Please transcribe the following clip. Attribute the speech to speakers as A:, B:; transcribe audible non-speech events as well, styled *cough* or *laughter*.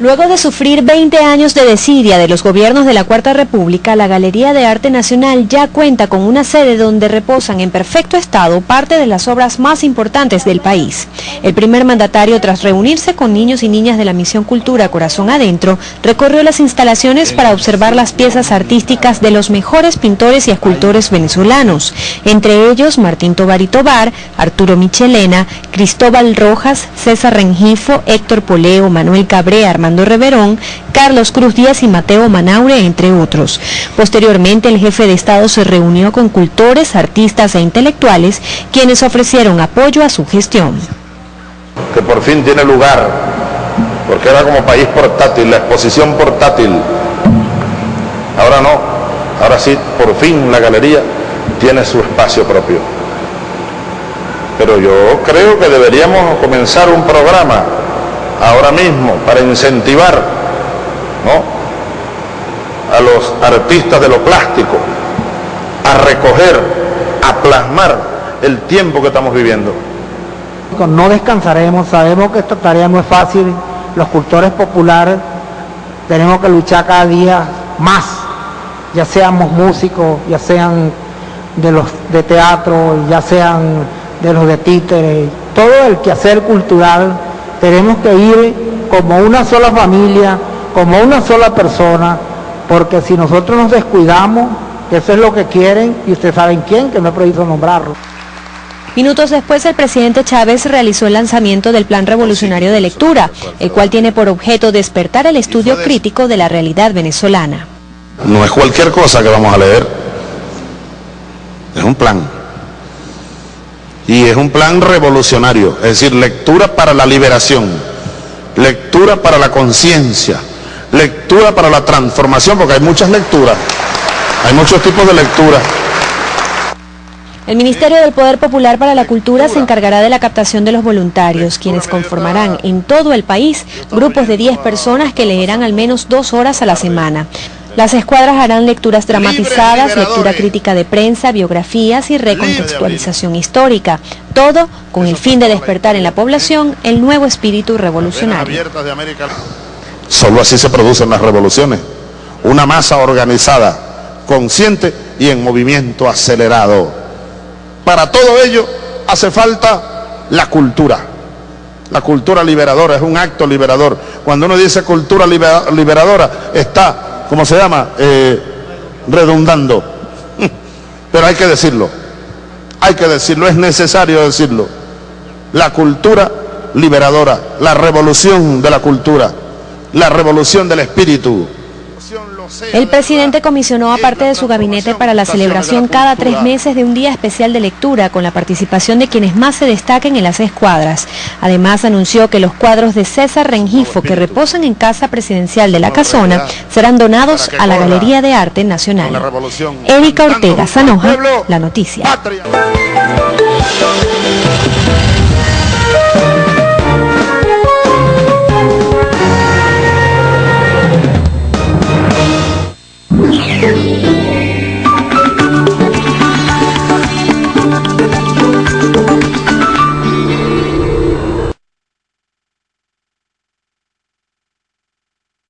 A: Luego de sufrir 20 años de desidia de los gobiernos de la Cuarta República, la Galería de Arte Nacional ya cuenta con una sede donde reposan en perfecto estado parte de las obras más importantes del país. El primer mandatario, tras reunirse con niños y niñas de la Misión Cultura Corazón Adentro, recorrió las instalaciones para observar las piezas artísticas de los mejores pintores y escultores venezolanos, entre ellos Martín Tobar y Tobar, Arturo Michelena, Cristóbal Rojas, César Rengifo, Héctor Poleo, Manuel Cabré, Reverón, Carlos Cruz Díaz y Mateo Manaure, entre otros. Posteriormente, el jefe de Estado se reunió con cultores, artistas e intelectuales, quienes ofrecieron apoyo a su gestión.
B: Que por fin tiene lugar, porque era como país portátil, la exposición portátil. Ahora no, ahora sí, por fin la galería tiene su espacio propio. Pero yo creo que deberíamos comenzar un programa ahora mismo para incentivar a los artistas de lo plástico a recoger, a plasmar el tiempo que estamos viviendo.
C: No descansaremos, sabemos que esta tarea no es fácil, los cultores populares tenemos que luchar cada día más, ya seamos músicos, ya sean de los de teatro, ya sean de los de títeres, todo el quehacer cultural tenemos que ir como una sola familia, como una sola persona, porque si nosotros nos descuidamos, eso es lo que quieren, y ustedes saben quién, que no he prohibido nombrarlo.
A: Minutos después, el presidente Chávez realizó el lanzamiento del Plan Revolucionario de Lectura, el cual tiene por objeto despertar el estudio crítico de la realidad venezolana.
B: No es cualquier cosa que vamos a leer, es un plan y es un plan revolucionario, es decir, lectura para la liberación, lectura para la conciencia, lectura para la transformación, porque hay muchas lecturas, hay muchos tipos de lectura.
A: El Ministerio del Poder Popular para la Cultura se encargará de la captación de los voluntarios, quienes conformarán en todo el país grupos de 10 personas que leerán al menos dos horas a la semana. Las escuadras harán lecturas dramatizadas, lectura crítica de prensa, biografías y recontextualización histórica, todo con el fin de despertar en la población el nuevo espíritu revolucionario.
B: Solo así se producen las revoluciones, una masa organizada, consciente y en movimiento acelerado. Para todo ello hace falta la cultura. La cultura liberadora es un acto liberador. Cuando uno dice cultura liberadora, está ¿cómo se llama? Eh, redundando. *laughs* Pero hay que decirlo, hay que decirlo, es necesario decirlo. La cultura liberadora, la revolución de la cultura, la revolución del espíritu,
A: el presidente comisionó a parte de su gabinete para la celebración cada tres meses de un día especial de lectura con la participación de quienes más se destaquen en las escuadras. Además anunció que los cuadros de César Rengifo que reposan en Casa Presidencial de la Casona serán donados a la Galería de Arte Nacional. Erika Ortega Sanoja, La Noticia.